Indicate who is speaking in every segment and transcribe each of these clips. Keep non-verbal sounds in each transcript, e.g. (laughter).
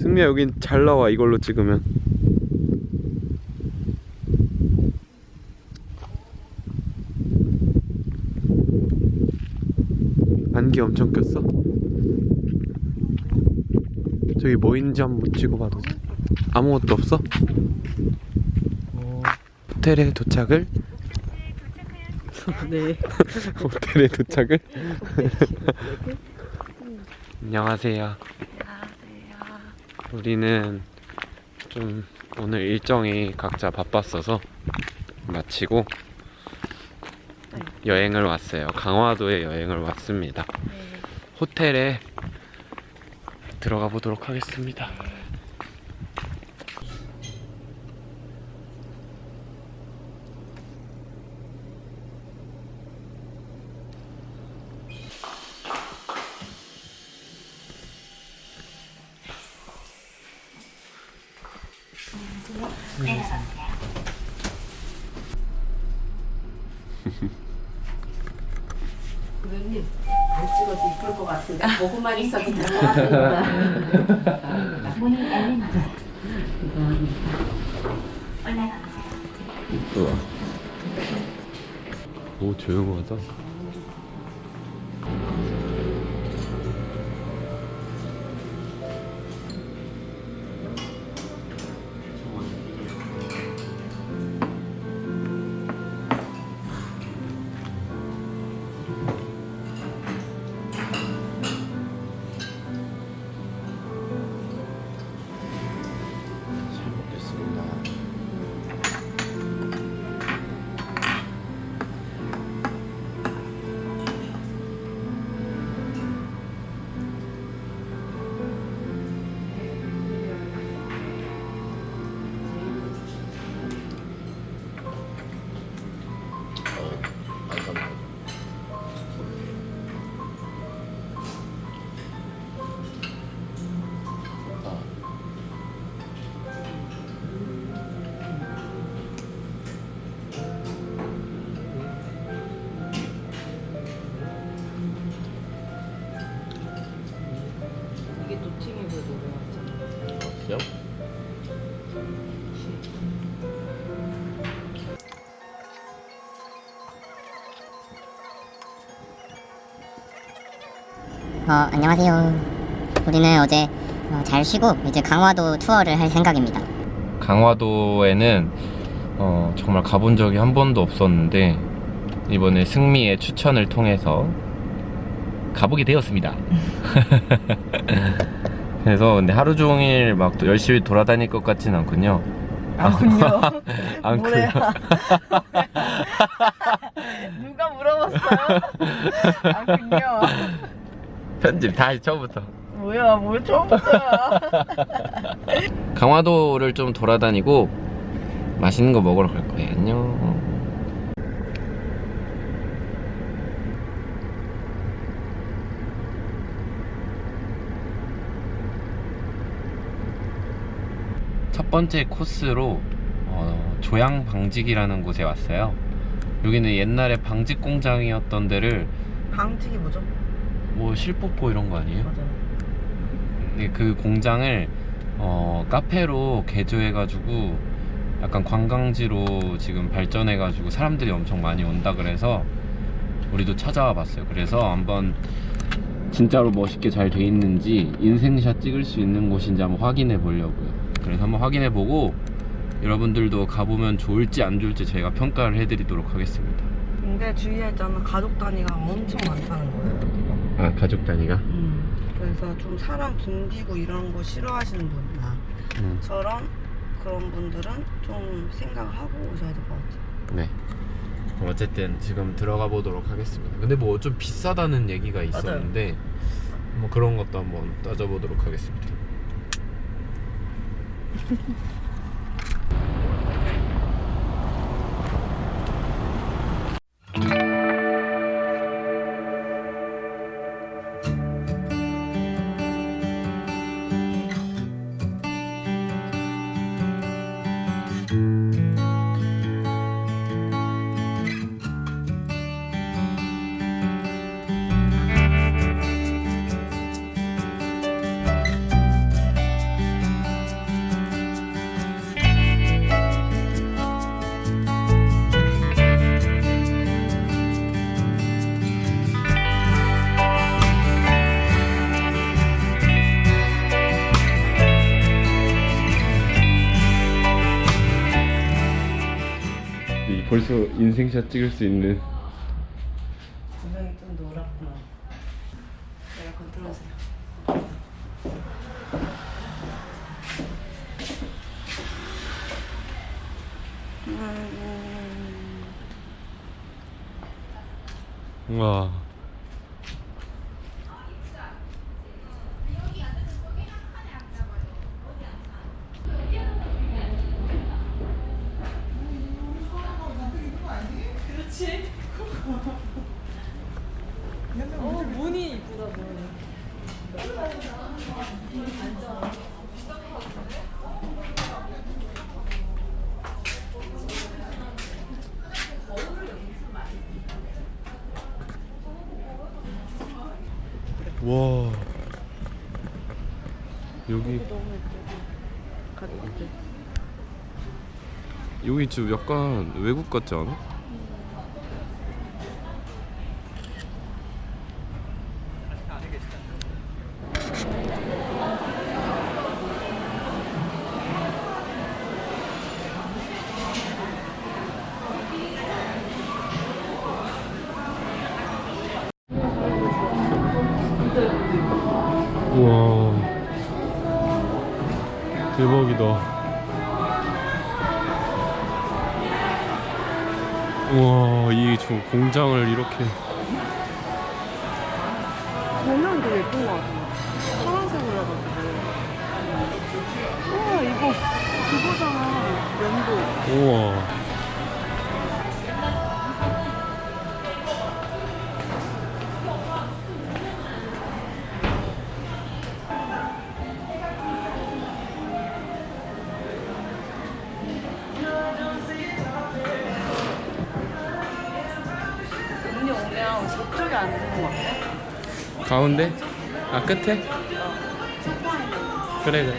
Speaker 1: 승미야 여긴 잘 나와 이걸로 찍으면 안개 엄청 꼈어? 저기 뭐 있는지 한번 찍어봐도 돼? 아무것도 없어? 호텔에 도착을
Speaker 2: 네. (laughs)
Speaker 1: 호텔에 도착을 (laughs) 안녕하세요 우리는 좀 오늘 일정이 각자 바빴어서 마치고 여행을 왔어요. 강화도에 여행을 왔습니다. 호텔에 들어가 보도록 하겠습니다.
Speaker 3: 고객님 안 찍어도 이쁠 것 같은데 보고만 있어도 될것 같으니까 문이 열립니다
Speaker 1: 우와. 오 조용하다.
Speaker 2: 노래였잖아.
Speaker 4: 어, 안녕하세요. 우리는 어제 어, 잘 쉬고 이제 강화도 투어를 할 생각입니다.
Speaker 1: 강화도에는 어, 정말 가본 적이 한 번도 없었는데 이번에 승미의 추천을 통해서 가보게 되었습니다. (laughs) 그래서 근데 하루 종일 막또 열심히 돌아다닐 것 같진 않군요.
Speaker 2: 아군요.
Speaker 1: 않고요. (laughs)
Speaker 2: 뭐래요? (laughs) 누가 물어봤어요? 아군요.
Speaker 1: 편집 다시 처음부터.
Speaker 2: 뭐야, 뭘 처음부터야.
Speaker 1: 강화도를 좀 돌아다니고 맛있는 거 먹으러 갈 거예요. 안녕. 첫 번째 코스로 어, 조양 방직이라는 곳에 왔어요. 여기는 옛날에 방직 공장이었던 데를
Speaker 2: 방직이 뭐죠?
Speaker 1: 뭐 실뽀뽀 이런 거 아니에요?
Speaker 2: 맞아요.
Speaker 1: 네, 그 공장을 어, 카페로 개조해가지고 약간 관광지로 지금 발전해가지고 사람들이 엄청 많이 온다 그래서 우리도 찾아와 봤어요. 그래서 한번 진짜로 멋있게 잘 돼 있는지 인생샷 찍을 수 있는 곳인지 한번 확인해 보려고요. 그래서 한번 확인해 보고 여러분들도 가보면 좋을지 안 좋을지 저희가 평가를 해드리도록 하겠습니다.
Speaker 2: 근데 주의했잖아. 가족 단위가 엄청 많다는 거예요.
Speaker 1: 아 가족 단위가?
Speaker 2: 음. 그래서 좀 사람 붐비고 이런 거 싫어하시는 분이나
Speaker 1: 음,
Speaker 2: 저런 그런 분들은 좀 생각을 하고 오셔야 될 것 같아요.
Speaker 1: 네. 어쨌든 지금 들어가 보도록 하겠습니다. 근데 뭐 좀 비싸다는 얘기가 있었는데 뭐 그런 것도 한번 따져보도록 하겠습니다. (laughs) 벌써 인생샷 찍을 수 있는
Speaker 2: 조명이 좀 노랗구나. 에어컨 틀어주세요. 음,
Speaker 1: 와 와 여기
Speaker 2: 가족들.
Speaker 1: 여기 좀 약간 외국 같지 않아? 이다 우와 이저 공장을 이렇게
Speaker 2: 조명이 되게 예쁜 것 같아. 파란색으로 해가지고. 우와, 이거 그거잖아. 면도.
Speaker 1: 우와 가운데? 아 끝에? 그래 그래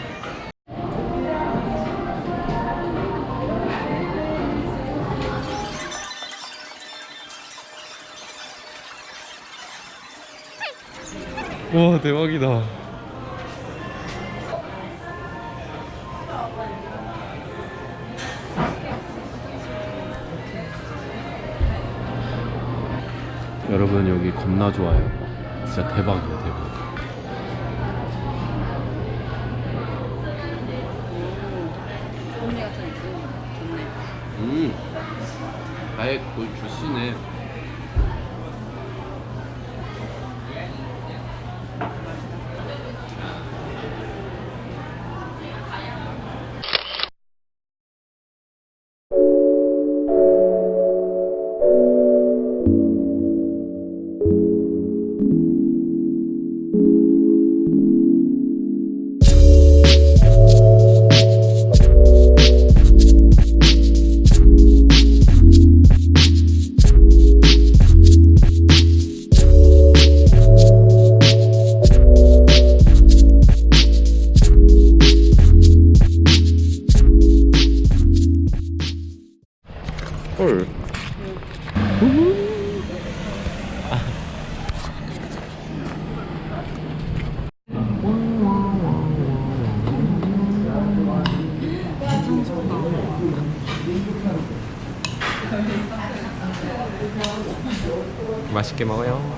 Speaker 1: 와 대박이다 여러분 여기 겁나 좋아요 진짜 대박이야 대박.
Speaker 2: 좋네.
Speaker 1: 음. 아예 거의 주스네 맛있게 먹어요.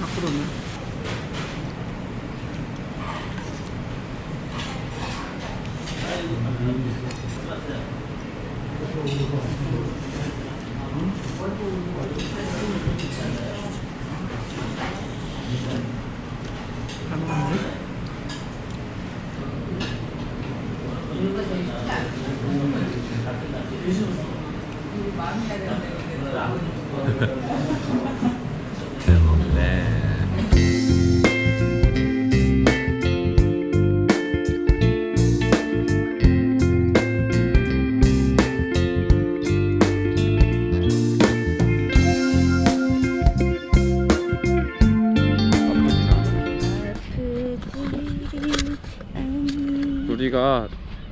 Speaker 2: 밖으로는.
Speaker 1: 잘 먹네. 우리가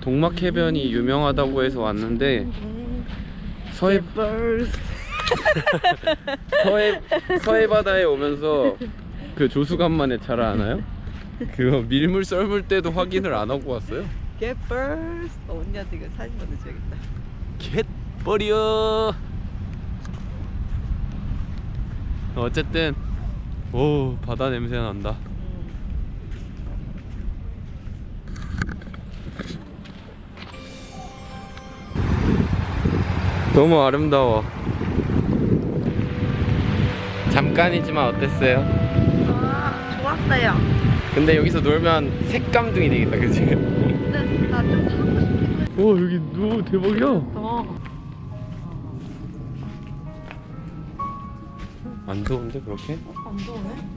Speaker 1: 동막 해변이 유명하다고 해서 왔는데 서해 (laughs) 서해 서해 바다에 오면서 그 조수간만에 잘 아나요? 그거 밀물 썰물 때도 확인을 안 하고 왔어요.
Speaker 2: Get first. 어, 언니한테 이거 사진 보내줘야겠다.
Speaker 1: 갯버려. 어쨌든 오 바다 냄새 난다. 너무 아름다워. 잠깐이지만 어땠어요?
Speaker 2: 아, 좋았어요.
Speaker 1: 근데 여기서 놀면 색감둥이 되겠다, 그치?
Speaker 2: 근데 나좀 사고 싶기도 했어.
Speaker 1: 와 여기 너무 대박이야. 안 더운데 그렇게?
Speaker 2: 안 더우네?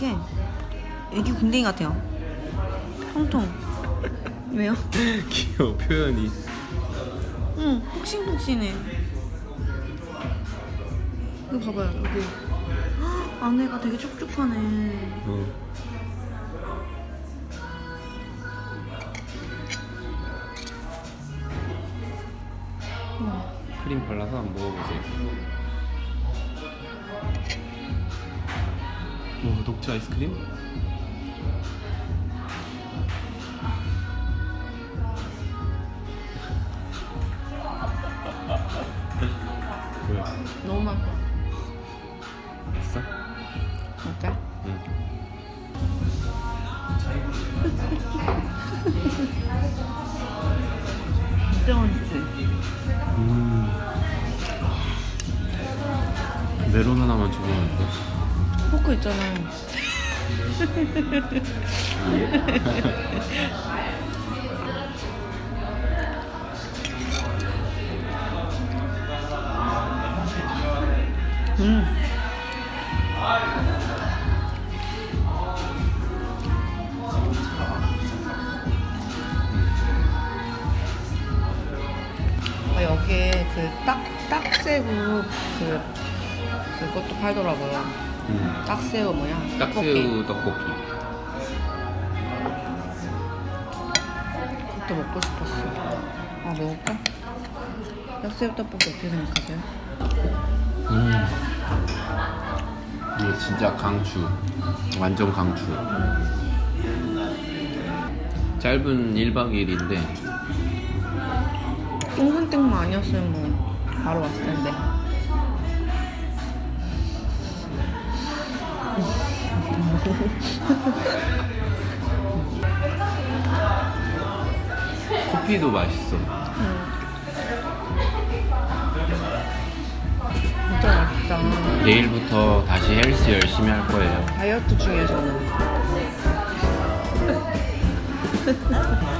Speaker 2: 되게 애기 궁뎅이 같아요. 통통. 왜요? (laughs)
Speaker 1: 귀여워 표현이.
Speaker 2: 응, 폭신폭신해. 이거 봐봐요, 여기. 헉, 안에가 되게 촉촉하네.
Speaker 1: 어.
Speaker 2: 우와.
Speaker 1: 크림 발라서 한번 먹어보세요. 오 녹차 아이스크림?
Speaker 2: 포크 있잖아요. 음. 아, 여기에 그 딱, 딱새우 그, 그것도 팔더라고요.
Speaker 1: 음.
Speaker 2: 딱새우 뭐야?
Speaker 1: 딱새우 떡볶이.
Speaker 2: 그것도 먹고 싶었어. 아, 먹을까? 딱새우 떡볶이 어떻게 생각하세요?
Speaker 1: 음. 이거 진짜 강추. 완전 강추. 짧은 1박 2일인데
Speaker 2: 똥산땡만 아니었으면 뭐 바로 왔을 텐데. (laughs)
Speaker 1: 커피도 맛있어.
Speaker 2: 진짜 맛있다.
Speaker 1: 내일부터 다시 헬스 열심히 할 거예요.
Speaker 2: 다이어트 중에서는. (laughs)